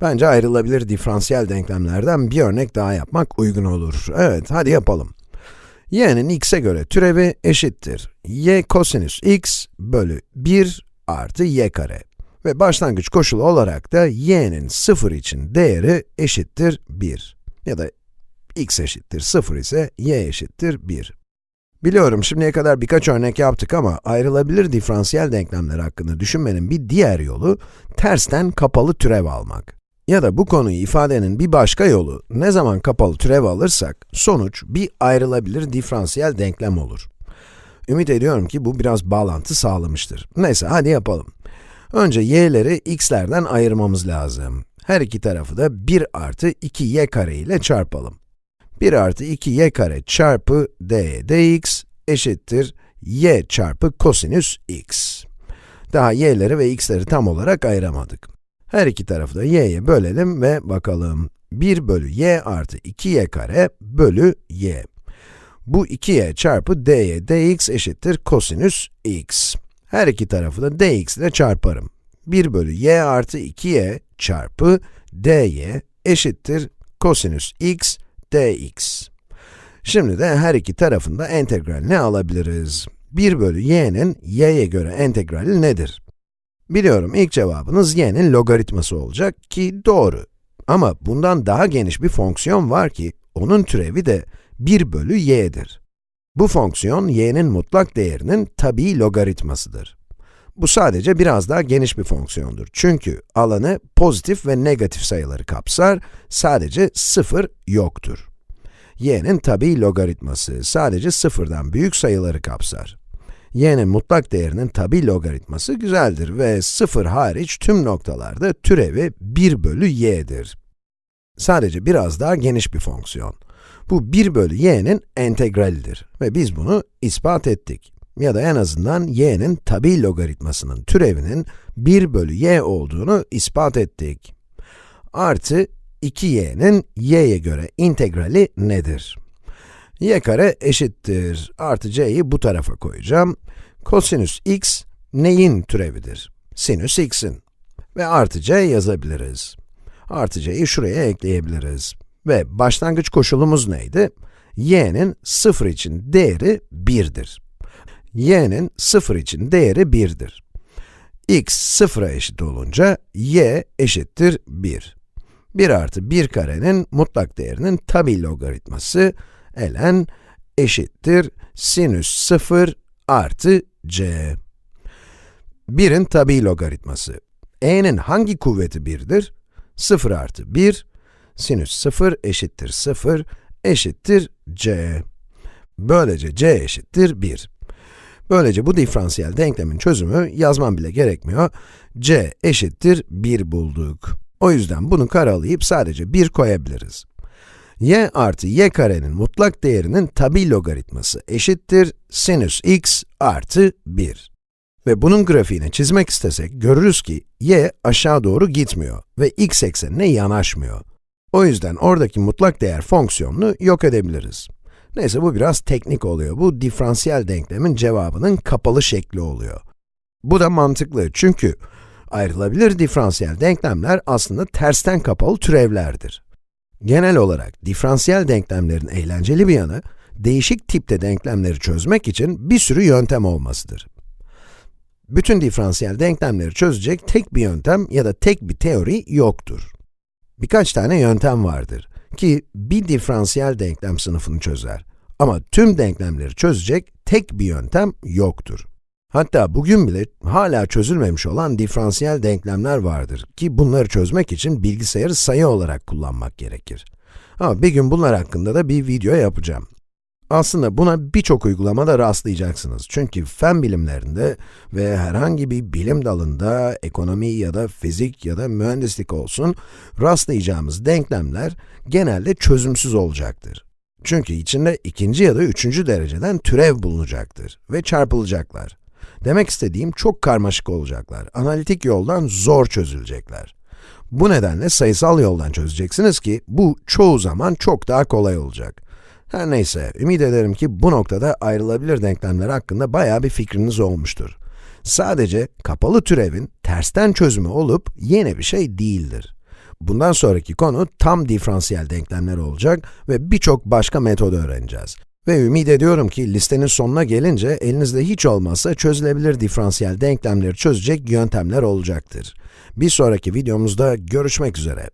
Bence ayrılabilir diferansiyel denklemlerden bir örnek daha yapmak uygun olur. Evet, hadi yapalım. y'nin x'e göre türevi eşittir. y kosinüs x bölü 1 artı y kare. Ve başlangıç koşulu olarak da y'nin 0 için değeri eşittir 1. Ya da x eşittir 0 ise y eşittir 1. Biliyorum şimdiye kadar birkaç örnek yaptık ama ayrılabilir diferansiyel denklemler hakkında düşünmenin bir diğer yolu tersten kapalı türev almak. Ya da bu konuyu ifadenin bir başka yolu, ne zaman kapalı türev alırsak, sonuç bir ayrılabilir diferansiyel denklem olur. Ümit ediyorum ki bu biraz bağlantı sağlamıştır. Neyse, hadi yapalım. Önce y'leri x'lerden ayırmamız lazım. Her iki tarafı da 1 artı 2y kare ile çarpalım. 1 artı 2y kare çarpı d dx eşittir y çarpı kosinüs x. Daha y'leri ve x'leri tam olarak ayıramadık. Her iki tarafı da y'ye bölelim ve bakalım. 1 bölü y artı 2y kare bölü y. Bu 2y çarpı dy dx eşittir kosinüs x. Her iki tarafı da dx ile çarparım. 1 bölü y artı 2y çarpı dy eşittir kosinüs x dx. Şimdi de her iki tarafında entegralini alabiliriz. 1 bölü y'nin y'ye göre entegrali nedir? Biliyorum ilk cevabınız y'nin logaritması olacak ki doğru. Ama bundan daha geniş bir fonksiyon var ki, onun türevi de 1 bölü y'dir. Bu fonksiyon y'nin mutlak değerinin tabii logaritmasıdır. Bu sadece biraz daha geniş bir fonksiyondur. Çünkü alanı pozitif ve negatif sayıları kapsar, sadece 0 yoktur. y'nin tabii logaritması sadece sıfırdan büyük sayıları kapsar. Y'nin mutlak değerinin tabii logaritması güzeldir ve 0 hariç tüm noktalarda türevi 1 bölü y'dir. Sadece biraz daha geniş bir fonksiyon. Bu 1 bölü y'nin entegralidir ve biz bunu ispat ettik. Ya da en azından y'nin tabi logaritmasının türevinin 1 bölü y olduğunu ispat ettik. Artı 2y'nin y'ye göre integrali nedir? Y kare eşittir. Artı c'yi bu tarafa koyacağım. Kosinüs x neyin türevidir? Sinüs x'in. Ve artı c yazabiliriz. Artı c'yi şuraya ekleyebiliriz. Ve başlangıç koşulumuz neydi? y'nin 0 için değeri 1'dir. y'nin 0 için değeri 1'dir. x 0'a eşit olunca y eşittir 1. 1 artı 1 karenin mutlak değerinin tabi logaritması ln eşittir sinüs 0 artı c. 1'in tabi logaritması. e'nin hangi kuvveti 1'dir? 0 artı 1, sinüs 0 eşittir 0 eşittir c. Böylece c eşittir 1. Böylece bu diferansiyel denklemin çözümü yazmam bile gerekmiyor. c eşittir 1 bulduk. O yüzden bunu karalayıp sadece 1 koyabiliriz. Y artı y karenin mutlak değerinin tabi logaritması eşittir sinüs x artı 1. Ve bunun grafiğini çizmek istesek görürüz ki y aşağı doğru gitmiyor ve x eksenine yanaşmıyor. O yüzden oradaki mutlak değer fonksiyonunu yok edebiliriz. Neyse bu biraz teknik oluyor. Bu diferansiyel denklemin cevabının kapalı şekli oluyor. Bu da mantıklı çünkü ayrılabilir diferansiyel denklemler aslında tersten kapalı türevlerdir. Genel olarak diferansiyel denklemlerin eğlenceli bir yanı, değişik tipte denklemleri çözmek için bir sürü yöntem olmasıdır. Bütün diferansiyel denklemleri çözecek tek bir yöntem ya da tek bir teori yoktur. Birkaç tane yöntem vardır ki bir diferansiyel denklem sınıfını çözer. Ama tüm denklemleri çözecek tek bir yöntem yoktur. Hatta bugün bile hala çözülmemiş olan diferansiyel denklemler vardır ki bunları çözmek için bilgisayarı sayı olarak kullanmak gerekir. Ama bir gün bunlar hakkında da bir video yapacağım. Aslında buna birçok uygulamada rastlayacaksınız. Çünkü fen bilimlerinde ve herhangi bir bilim dalında, ekonomi ya da fizik ya da mühendislik olsun, rastlayacağımız denklemler genelde çözümsüz olacaktır. Çünkü içinde ikinci ya da üçüncü dereceden türev bulunacaktır ve çarpılacaklar. Demek istediğim çok karmaşık olacaklar. Analitik yoldan zor çözülecekler. Bu nedenle sayısal yoldan çözeceksiniz ki bu çoğu zaman çok daha kolay olacak. Her neyse, ümit ederim ki bu noktada ayrılabilir denklemler hakkında bayağı bir fikriniz olmuştur. Sadece kapalı türevin tersten çözümü olup yeni bir şey değildir. Bundan sonraki konu tam diferansiyel denklemler olacak ve birçok başka metod öğreneceğiz. Ve ümit ediyorum ki listenin sonuna gelince elinizde hiç olmazsa çözülebilir diferansiyel denklemleri çözecek yöntemler olacaktır. Bir sonraki videomuzda görüşmek üzere.